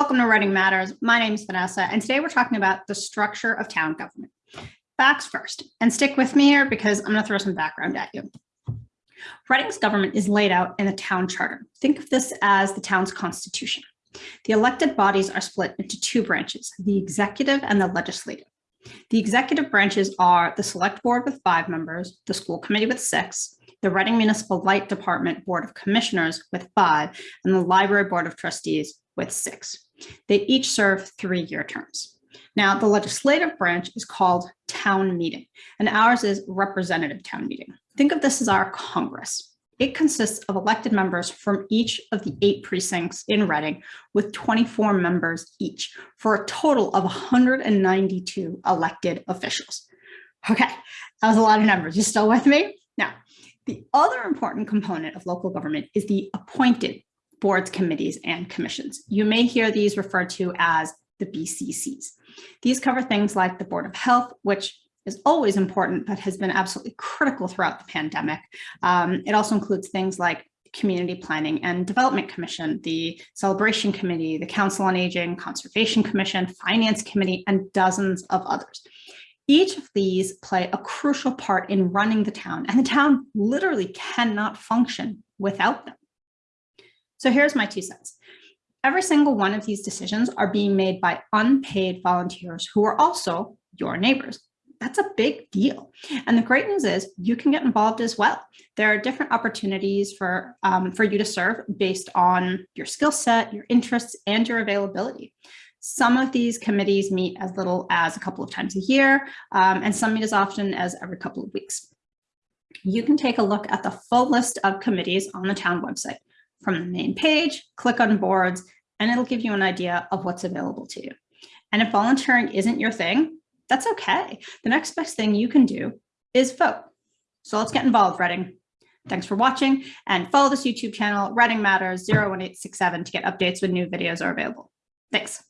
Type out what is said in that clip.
Welcome to Reading Matters. My name is Vanessa, and today we're talking about the structure of town government. Facts first, and stick with me here because I'm going to throw some background at you. Reading's government is laid out in the town charter. Think of this as the town's constitution. The elected bodies are split into two branches, the executive and the legislative. The executive branches are the select board with five members, the school committee with six, the Reading Municipal Light Department Board of Commissioners with five, and the Library Board of Trustees with six. They each serve three-year terms. Now, the legislative branch is called town meeting, and ours is representative town meeting. Think of this as our Congress. It consists of elected members from each of the eight precincts in Reading with 24 members each for a total of 192 elected officials. Okay, that was a lot of numbers. You still with me? Now, the other important component of local government is the appointed boards, committees, and commissions. You may hear these referred to as the BCCs. These cover things like the Board of Health, which is always important, but has been absolutely critical throughout the pandemic. Um, it also includes things like Community Planning and Development Commission, the Celebration Committee, the Council on Aging, Conservation Commission, Finance Committee, and dozens of others. Each of these play a crucial part in running the town, and the town literally cannot function without them. So here's my two cents. Every single one of these decisions are being made by unpaid volunteers who are also your neighbors. That's a big deal. And the great news is you can get involved as well. There are different opportunities for, um, for you to serve based on your skill set, your interests, and your availability. Some of these committees meet as little as a couple of times a year, um, and some meet as often as every couple of weeks. You can take a look at the full list of committees on the town website from the main page, click on boards, and it'll give you an idea of what's available to you. And if volunteering isn't your thing, that's okay. The next best thing you can do is vote. So let's get involved, Reading. Thanks for watching and follow this YouTube channel, Reading Matters 01867 to get updates when new videos are available. Thanks.